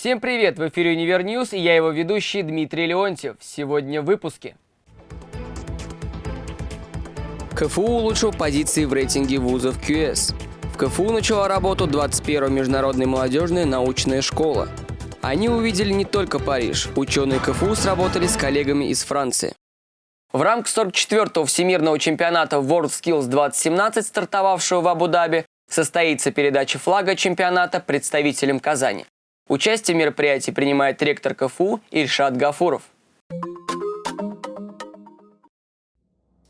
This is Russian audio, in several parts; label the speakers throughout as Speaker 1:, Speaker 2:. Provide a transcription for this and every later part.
Speaker 1: Всем привет! В эфире Универ News и я его ведущий Дмитрий Леонтьев. Сегодня в выпуске. КФУ улучшил позиции в рейтинге вузов QS. В КФУ начала работу 21-я международная молодежная научная школа. Они увидели не только Париж. Ученые КФУ сработали с коллегами из Франции. В рамках 44-го всемирного чемпионата WorldSkills 2017, стартовавшего в Абу-Даби, состоится передача флага чемпионата представителям Казани. Участие в мероприятии принимает ректор КФУ Ильшат Гафуров.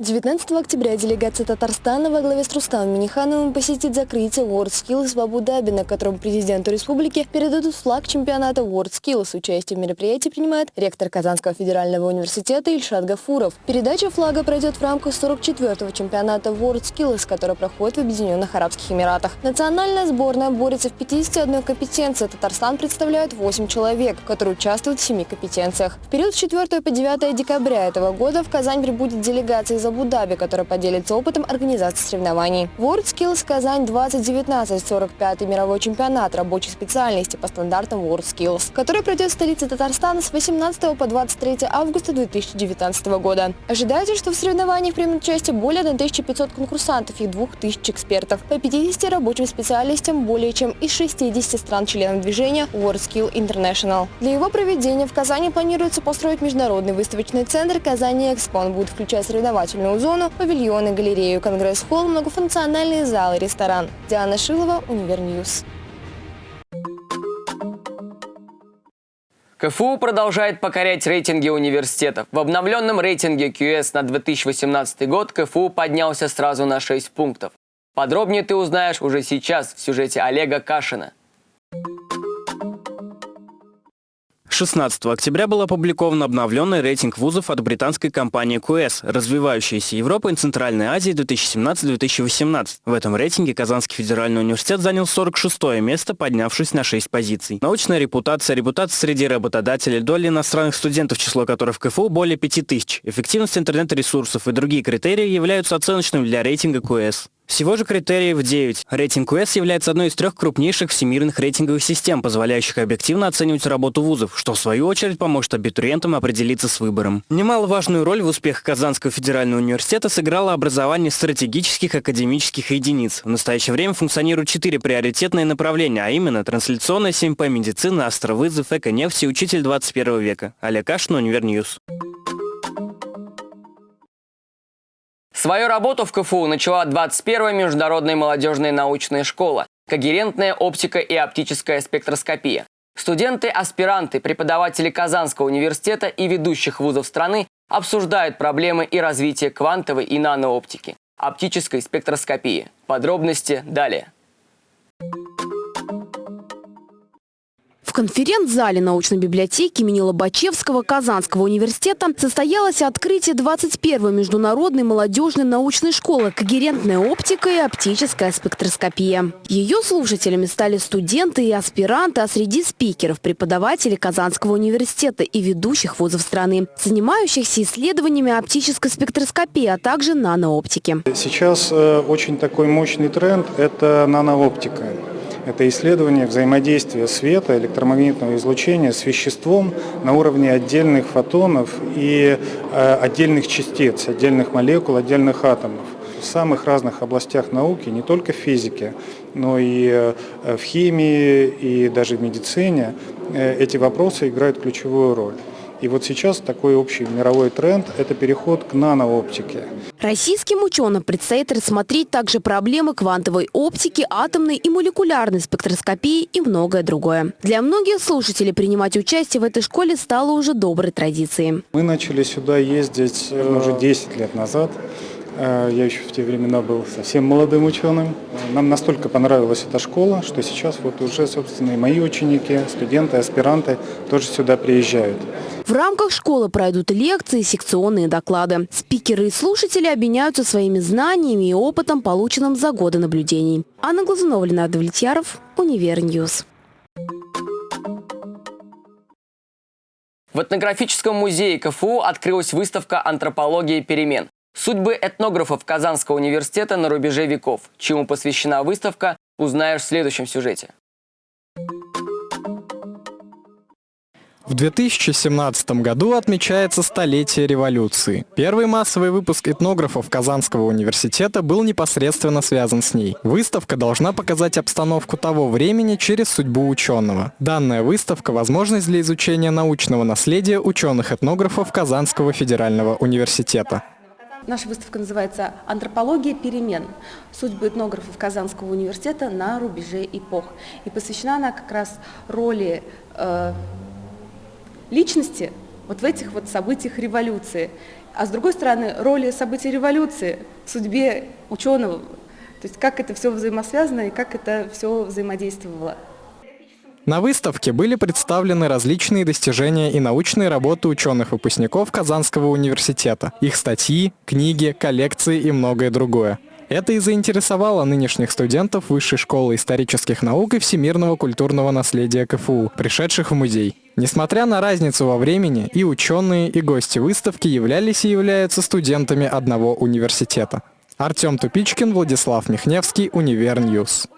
Speaker 2: 19 октября делегация Татарстана во главе с Рустамом Минихановым посетит закрытие WorldSkills в Абу-Даби, на котором президенту республики передадут флаг чемпионата WorldSkills. Участие в мероприятии принимает ректор Казанского федерального университета Ильшат Гафуров. Передача флага пройдет в рамках 44-го чемпионата WorldSkills, который проходит в Объединенных Арабских Эмиратах. Национальная сборная борется в 51 компетенции. Татарстан представляет 8 человек, которые участвуют в 7 компетенциях. В период с 4 по 9 декабря этого года в Казань прибудет делегация из Абу-Даби, которая поделится опытом организации соревнований. WorldSkills Казань 2019, 45-й мировой чемпионат рабочей специальности по стандартам WorldSkills, который пройдет в столице Татарстана с 18 по 23 августа 2019 года. Ожидается, что в соревнованиях примут участие более 1500 конкурсантов и 2000 экспертов по 50 рабочим специальностям более чем из 60 стран-членов движения WorldSkills International. Для его проведения в Казани планируется построить международный выставочный центр «Казань Экспо». Будет включать соревновательную развлекательную зону, павильоны, галерею, конгресс-холл, многофункциональные залы, ресторан. Диана Шилова, Универ News.
Speaker 1: КФУ продолжает покорять рейтинги университетов. В обновленном рейтинге QS на 2018 год КФУ поднялся сразу на 6 пунктов. Подробнее ты узнаешь уже сейчас в сюжете Олега Кашина.
Speaker 3: 16 октября был опубликован обновленный рейтинг вузов от британской компании QS «Развивающаяся Европа и Центральная Азия 2017-2018». В этом рейтинге Казанский федеральный университет занял 46 место, поднявшись на 6 позиций. Научная репутация, репутация среди работодателей, доля иностранных студентов, число которых в КФУ более 5000, эффективность интернет-ресурсов и другие критерии являются оценочными для рейтинга QS. Всего же критериев 9. Рейтинг US является одной из трех крупнейших всемирных рейтинговых систем, позволяющих объективно оценивать работу вузов, что в свою очередь поможет абитуриентам определиться с выбором. Немаловажную роль в успехах Казанского федерального университета сыграло образование стратегических академических единиц. В настоящее время функционируют четыре приоритетные направления, а именно трансляционная 7П медицина, астровызов, эко-нефть и учитель 21 века. Олег Кашин, Универ News.
Speaker 1: Свою работу в КФУ начала 21-я международная молодежная научная школа «Когерентная оптика и оптическая спектроскопия». Студенты, аспиранты, преподаватели Казанского университета и ведущих вузов страны обсуждают проблемы и развитие квантовой и нанооптики, оптической спектроскопии. Подробности далее.
Speaker 4: В конференц-зале научной библиотеки имени Лобачевского Казанского университета состоялось открытие 21-й международной молодежной научной школы «Когерентная оптика и оптическая спектроскопия». Ее слушателями стали студенты и аспиранты, а среди спикеров – преподаватели Казанского университета и ведущих вузов страны, занимающихся исследованиями оптической спектроскопии, а также нанооптики.
Speaker 5: Сейчас э, очень такой мощный тренд – это нанооптика. Это исследование взаимодействия света, электромагнитного излучения с веществом на уровне отдельных фотонов и э, отдельных частиц, отдельных молекул, отдельных атомов. В самых разных областях науки, не только в физике, но и э, в химии, и даже в медицине э, эти вопросы играют ключевую роль. И вот сейчас такой общий мировой тренд – это переход к нанооптике.
Speaker 4: Российским ученым предстоит рассмотреть также проблемы квантовой оптики, атомной и молекулярной спектроскопии и многое другое. Для многих слушателей принимать участие в этой школе стало уже доброй традицией.
Speaker 5: Мы начали сюда ездить э, уже 10 лет назад. Э, я еще в те времена был совсем молодым ученым. Нам настолько понравилась эта школа, что сейчас вот уже, собственно, и мои ученики, студенты, аспиранты тоже сюда приезжают.
Speaker 4: В рамках школы пройдут лекции, секционные доклады. Спикеры и слушатели обменяются своими знаниями и опытом, полученным за годы наблюдений. Анна Глазунова, Ленар Давлетьяров, Универ News.
Speaker 1: В этнографическом музее КФУ открылась выставка «Антропология перемен». Судьбы этнографов Казанского университета на рубеже веков. Чему посвящена выставка, узнаешь в следующем сюжете.
Speaker 6: В 2017 году отмечается столетие революции. Первый массовый выпуск этнографов Казанского университета был непосредственно связан с ней. Выставка должна показать обстановку того времени через судьбу ученого. Данная выставка – возможность для изучения научного наследия ученых-этнографов Казанского федерального университета.
Speaker 7: Наша выставка называется «Антропология перемен. Судьбы этнографов Казанского университета на рубеже эпох». И посвящена она как раз роли э, личности вот в этих вот событиях революции. А с другой стороны, роли событий революции в судьбе ученого, то есть как это все взаимосвязано и как это все взаимодействовало.
Speaker 6: На выставке были представлены различные достижения и научные работы ученых-выпускников Казанского университета, их статьи, книги, коллекции и многое другое. Это и заинтересовало нынешних студентов Высшей школы исторических наук и всемирного культурного наследия КФУ, пришедших в музей. Несмотря на разницу во времени, и ученые, и гости выставки являлись и являются студентами одного университета. Артем Тупичкин, Владислав Михневский, Univer News.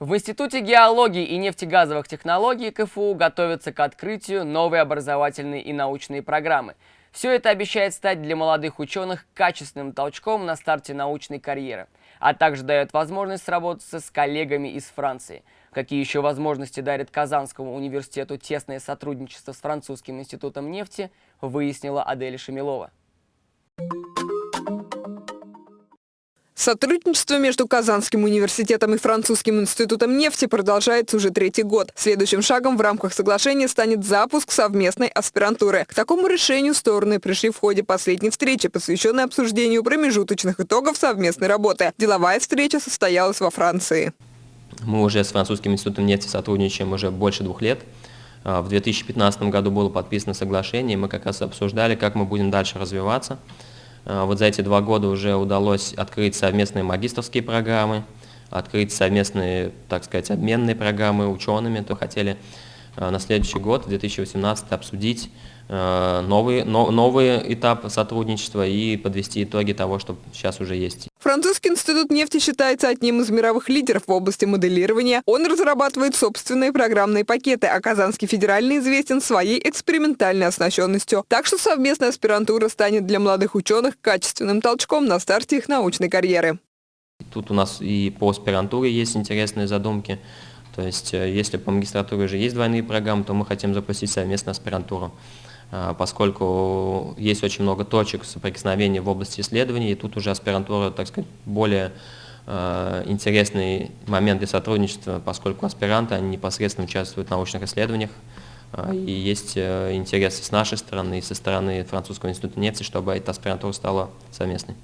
Speaker 1: В Институте геологии и нефтегазовых технологий КФУ готовятся к открытию новой образовательной и научной программы. Все это обещает стать для молодых ученых качественным толчком на старте научной карьеры, а также дает возможность сработаться с коллегами из Франции – Какие еще возможности дарит Казанскому университету тесное сотрудничество с Французским институтом нефти, выяснила Адель Шамилова.
Speaker 8: Сотрудничество между Казанским университетом и Французским институтом нефти продолжается уже третий год. Следующим шагом в рамках соглашения станет запуск совместной аспирантуры. К такому решению стороны пришли в ходе последней встречи, посвященной обсуждению промежуточных итогов совместной работы. Деловая встреча состоялась во Франции.
Speaker 9: Мы уже с Французским институтом нефти сотрудничаем уже больше двух лет. А, в 2015 году было подписано соглашение, мы как раз обсуждали, как мы будем дальше развиваться. А, вот за эти два года уже удалось открыть совместные магистрские программы, открыть совместные, так сказать, обменные программы учеными, то хотели а, на следующий год, 2018, обсудить новый, новый этап сотрудничества и подвести итоги того, что сейчас уже есть.
Speaker 8: Французский институт нефти считается одним из мировых лидеров в области моделирования. Он разрабатывает собственные программные пакеты, а Казанский федеральный известен своей экспериментальной оснащенностью. Так что совместная аспирантура станет для молодых ученых качественным толчком на старте их научной карьеры.
Speaker 9: Тут у нас и по аспирантуре есть интересные задумки. То есть, э, если по магистратуре уже есть двойные программы, то мы хотим запустить совместно аспирантуру. А, поскольку есть очень много точек соприкосновения в области исследований, и тут уже аспирантура, так сказать, более а, интересный момент для сотрудничества, поскольку аспиранты они непосредственно участвуют в научных исследованиях, а, и есть э, интерес с нашей стороны, и со стороны Французского института нефти, чтобы эта аспирантура стала совместной.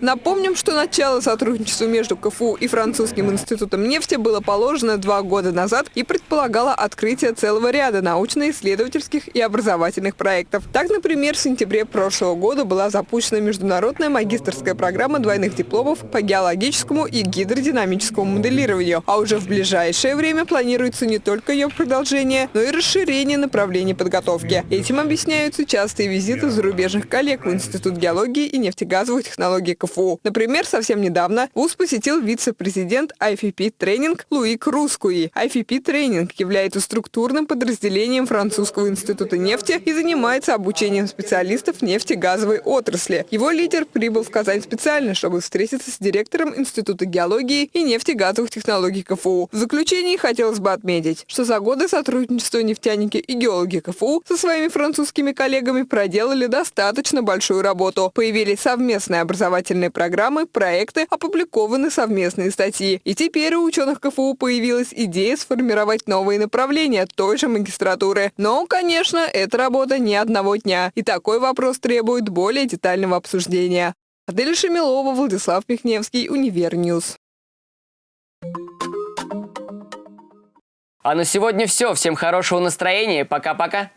Speaker 8: Напомним, что начало сотрудничества между КФУ и Французским институтом нефти было положено два года назад и предполагало открытие целого ряда научно-исследовательских и образовательных проектов. Так, например, в сентябре прошлого года была запущена международная магистрская программа двойных дипломов по геологическому и гидродинамическому моделированию, а уже в ближайшее время планируется не только ее продолжение, но и расширение направлений подготовки. Этим объясняются частые визиты зарубежных коллег в Институт геологии и нефтегазовых технологий КФУ КФУ. Например, совсем недавно ВУЗ посетил вице-президент IFP Тренинг Луик Рускуи. IFP Тренинг является структурным подразделением Французского института нефти и занимается обучением специалистов нефтегазовой отрасли. Его лидер прибыл в Казань специально, чтобы встретиться с директором Института геологии и нефтегазовых технологий КФУ. В заключении хотелось бы отметить, что за годы сотрудничества нефтяники и геологи КФУ со своими французскими коллегами проделали достаточно большую работу. Появились совместные образовательные образовательные программы, проекты, опубликованы совместные статьи. И теперь у ученых КФУ появилась идея сформировать новые направления той же магистратуры. Но, конечно, это работа не одного дня. И такой вопрос требует более детального обсуждения. Адель Шамилова, Владислав Михневский, Univer News.
Speaker 1: А на сегодня все. Всем хорошего настроения. Пока-пока.